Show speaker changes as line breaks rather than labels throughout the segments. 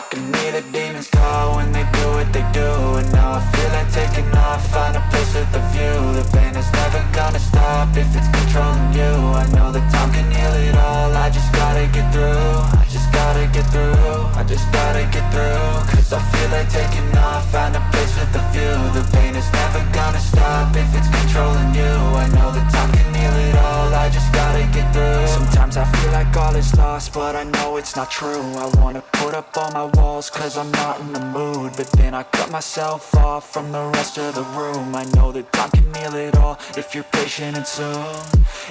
can hear the demons call when they do what they do. And now I feel like taking off, find a place with a view. The pain is never gonna stop if it's controlling you. I know that time can heal it all, I just gotta get through. I just gotta get through, I just gotta get through. Cause I feel like taking off, find a place with a view. The pain is never gonna stop if it's all is lost, but I know it's not true. I wanna put up all my walls, cause I'm not in the mood. But then I cut myself off from the rest of the room. I know that time can heal it all, if you're patient and soon.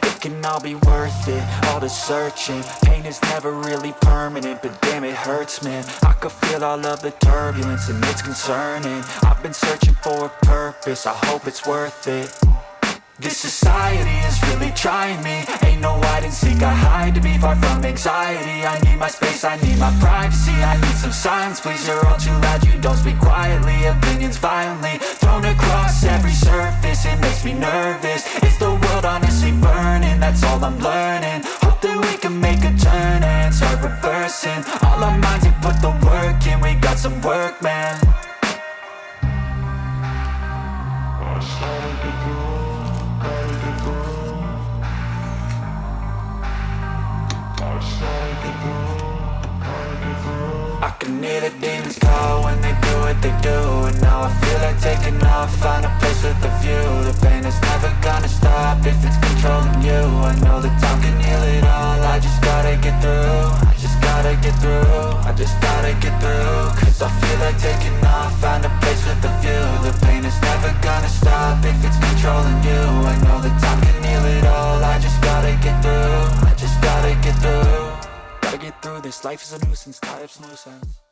It can all be worth it, all the searching. Pain is never really permanent, but damn it hurts man. I could feel all of the turbulence and it's concerning. I've been searching for a purpose, I hope it's worth it. This society is really trying me and seek, I hide to be far from anxiety. I need my space, I need my privacy. I need some silence, please, you're all too loud. You don't speak quietly, opinions violently Thrown across every surface, it makes me nervous. Is the world honestly burning, that's all I'm learning. Hope that we can make a turn and start reversing. All our minds and put the work in, we got some work, man. I can hear the demons call when they do what they do And now I feel like taking off, find a place with a view. The pain is never gonna stop if it's controlling you. I know that time can heal it all, I just gotta get through I just gotta get through, I just gotta get through. Cause I feel like taking off, find a place with a through. This, life is a nuisance, tie up some loose ends